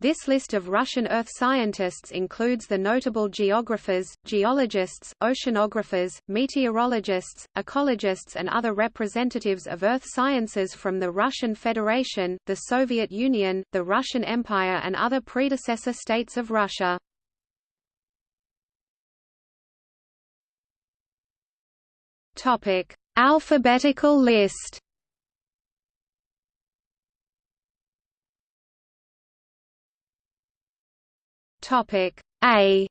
This list of Russian Earth scientists includes the notable geographers, geologists, oceanographers, meteorologists, ecologists and other representatives of Earth sciences from the Russian Federation, the Soviet Union, the Russian Empire and other predecessor states of Russia. Alphabetical list Topic A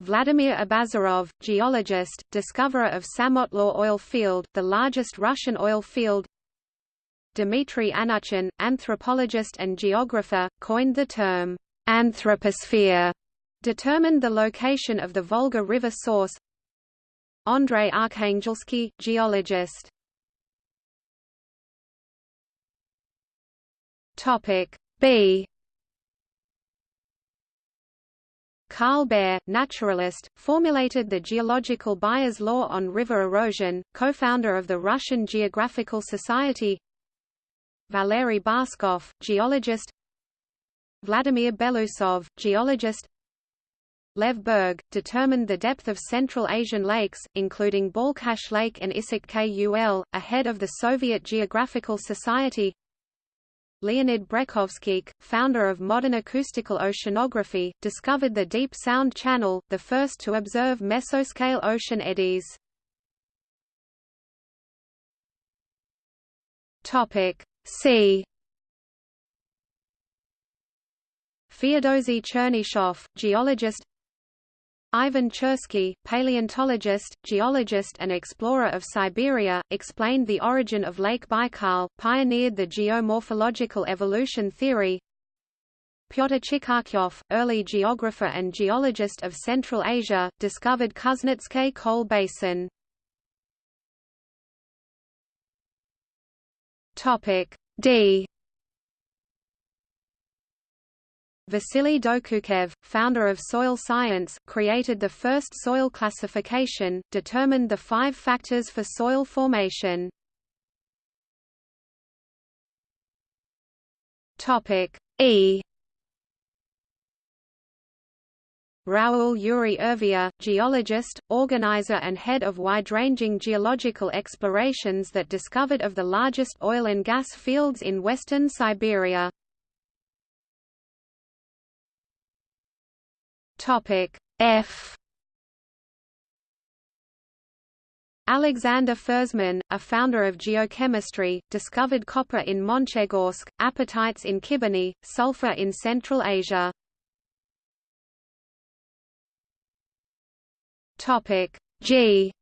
Vladimir Abazarov, geologist, discoverer of Samotlor oil field, the largest Russian oil field. Dmitry Anuchin, anthropologist and geographer, coined the term anthroposphere, determined the location of the Volga River source. Andrei Arkhangelsky, geologist. B Carl Baer, naturalist, formulated the geological Baer's law on river erosion, co-founder of the Russian Geographical Society. Valery Barskov, geologist. Vladimir Belousov, geologist. Lev Berg, determined the depth of Central Asian lakes, including Balkhash Lake and Issyk Kul, ahead of the Soviet Geographical Society Leonid Brekhovskikh, founder of modern acoustical oceanography, discovered the Deep Sound Channel, the first to observe mesoscale ocean eddies. C. Feodosy Chernyshev, geologist Ivan Chersky, paleontologist, geologist and explorer of Siberia, explained the origin of Lake Baikal, pioneered the geomorphological evolution theory. Pyotr Chikhachyov, early geographer and geologist of Central Asia, discovered Kuznetsk coal basin. D Vasily Dokuchaev, founder of soil science, created the first soil classification, determined the five factors for soil formation. E. Raoul Yuri Urvia, geologist, organizer and head of wide-ranging geological explorations that discovered of the largest oil and gas fields in western Siberia. Topic F Alexander Fersman, a founder of geochemistry, discovered copper in Monchegorsk, apatites in Khibiny, sulfur in Central Asia. Topic G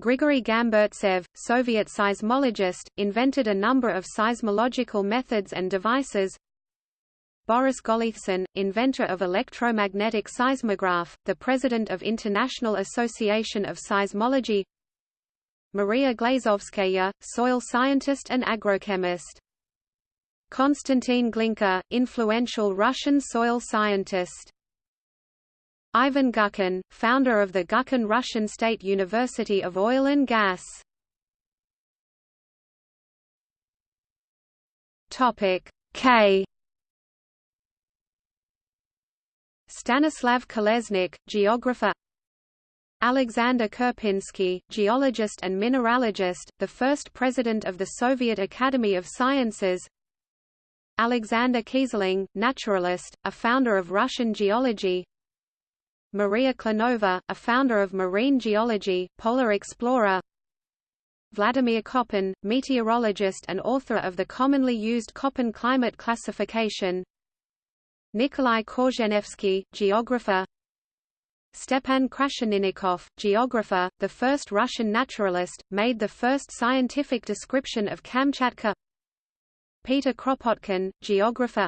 Grigory Gamburtsev, Soviet seismologist, invented a number of seismological methods and devices, Boris Golitsyn, inventor of electromagnetic seismograph, the president of International Association of Seismology Maria Glazovskaya, soil scientist and agrochemist. Konstantin Glinka, influential Russian soil scientist. Ivan Gubkin, founder of the Gubkin Russian State University of Oil and Gas. Topic K Stanislav Kolesnik, geographer. Alexander Karpinsky, geologist and mineralogist, the first president of the Soviet Academy of Sciences. Alexander Keyserling, naturalist, a founder of Russian geology. Maria Klenova, a founder of marine geology, polar explorer. Vladimir Koppen, meteorologist and author of the commonly used Köppen climate classification Nikolai Korzhenevsky, geographer. Stepan Krasheninnikov, geographer, the first Russian naturalist, made the first scientific description of Kamchatka. Peter Kropotkin, geographer.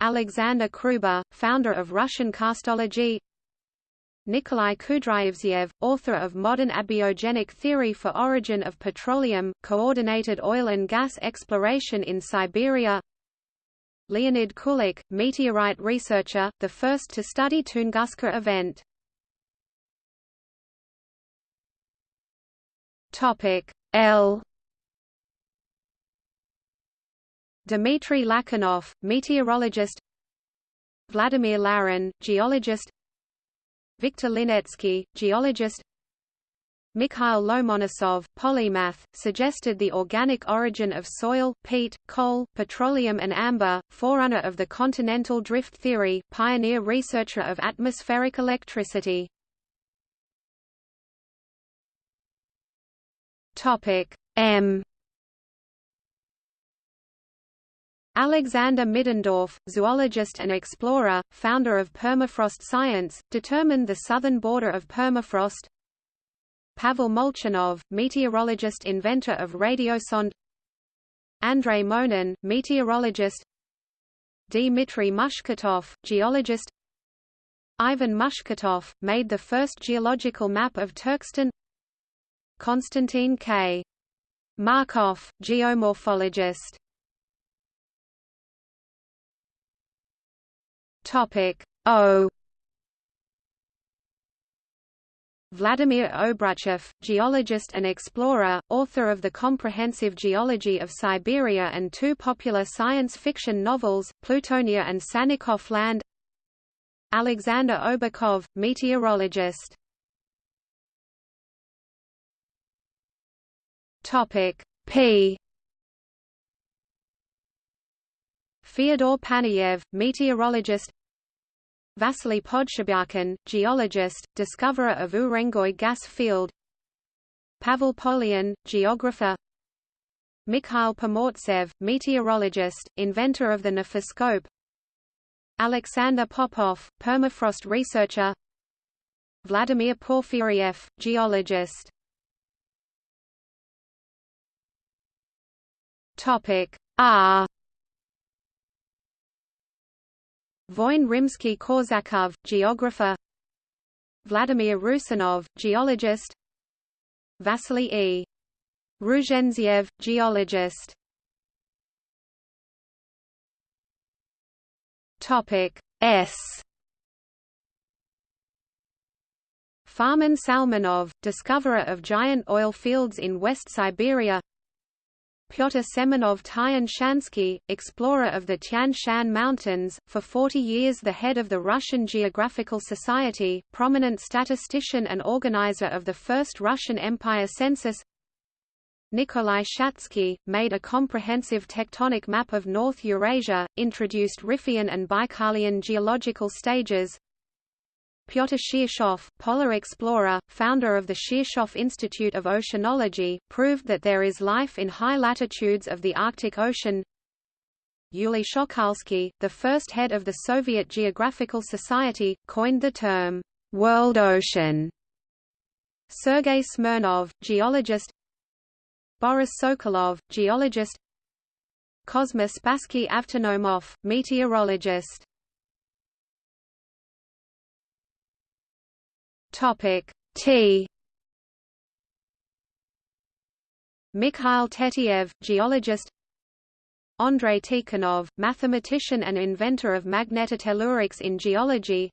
Alexander Kruber, founder of Russian karstology Nikolai Kudryavtsev, author of Modern Abiogenic Theory for Origin of Petroleum, coordinated oil and gas exploration in Siberia Leonid Kulik, meteorite researcher, the first to study Tunguska event. Topic L. Dmitry Lakhanov, meteorologist. Vladimir Larin, geologist. Viktor Linetsky, geologist Mikhail Lomonosov, polymath, suggested the organic origin of soil, peat, coal, petroleum and amber, forerunner of the continental drift theory, pioneer researcher of atmospheric electricity. M Alexander Middendorf, zoologist and explorer, founder of permafrost science, determined the southern border of permafrost. Pavel Molchanov, meteorologist inventor of radiosonde Andrei Monin, meteorologist Dmitry Mushketov, geologist Ivan Mushketov, made the first geological map of Turkestan Konstantin K. Markov, geomorphologist Topic O Vladimir Obruchev, geologist and explorer, author of the Comprehensive Geology of Siberia and two popular science fiction novels, Plutonia and Sannikov Land. Alexander Obukhov, meteorologist. P. Fyodor Panayev, meteorologist Vasily Podshibyakin, geologist, discoverer of Urengoy gas field. Pavel Polyan, geographer. Mikhail Pomortsev, meteorologist, inventor of the nephoscope. Alexander Popov, permafrost researcher. Vladimir Porfiriev, geologist. Topic R Voin Rimsky-Korsakov, geographer. Vladimir Rusinov, geologist. Vasily E. Ruzhentsev, geologist. Topic S. Farman Salmanov, discoverer of giant oil fields in West Siberia Pyotr Semenov Tyan-Shansky, explorer of the Tian Shan Mountains, for 40 years the head of the Russian Geographical Society, prominent statistician and organizer of the first Russian Empire census. Nikolai Shatsky, made a comprehensive tectonic map of North Eurasia, introduced Riphean and Baikalian geological stages, Pyotr Shirshov, polar explorer, founder of the Shirshov Institute of Oceanology, proved that there is life in high latitudes of the Arctic Ocean. Yuli Shokalsky, the first head of the Soviet Geographical Society, coined the term, world ocean. Sergei Smirnov, geologist Boris Sokolov, geologist Kosma Spassky Avtonomov, meteorologist Topic T. Mikhail Tetiev, geologist. Andrei Tikhonov, mathematician and inventor of magnetotellurics in geology.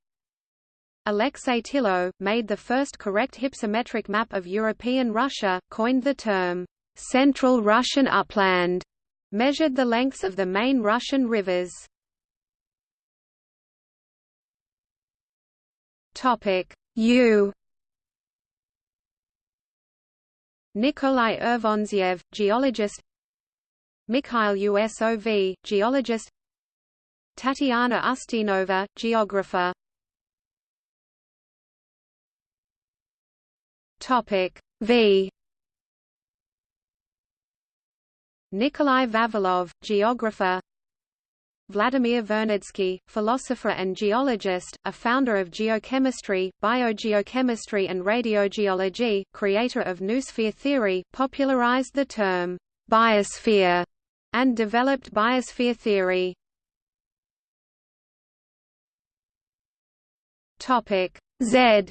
Alexei Tillo, made the first correct hypsometric map of European Russia, coined the term, "'Central Russian Upland", measured the lengths of the main Russian rivers. U Nikolai Urvantsev, geologist. Mikhail Usov, geologist. Tatiana Ustinova, geographer. Topic V. Nikolai Vavilov, geographer Vladimir Vernadsky, philosopher and geologist, a founder of geochemistry, biogeochemistry and radiogeology, creator of noosphere theory, popularized the term biosphere and developed biosphere theory. Topic Z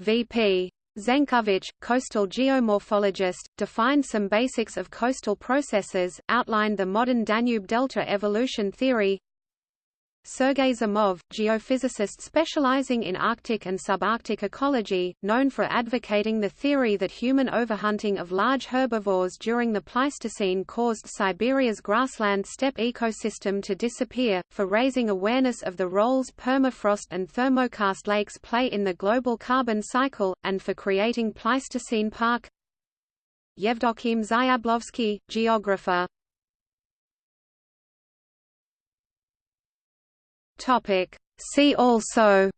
VP Zenkovich, coastal geomorphologist, defined some basics of coastal processes, outlined the modern Danube delta evolution theory. Sergei Zimov, geophysicist specializing in Arctic and subarctic ecology, known for advocating the theory that human overhunting of large herbivores during the Pleistocene caused Siberia's grassland steppe ecosystem to disappear, for raising awareness of the roles permafrost and thermokarst lakes play in the global carbon cycle, and for creating Pleistocene Park. Yevdokim Zyablovsky, geographer Topic. See also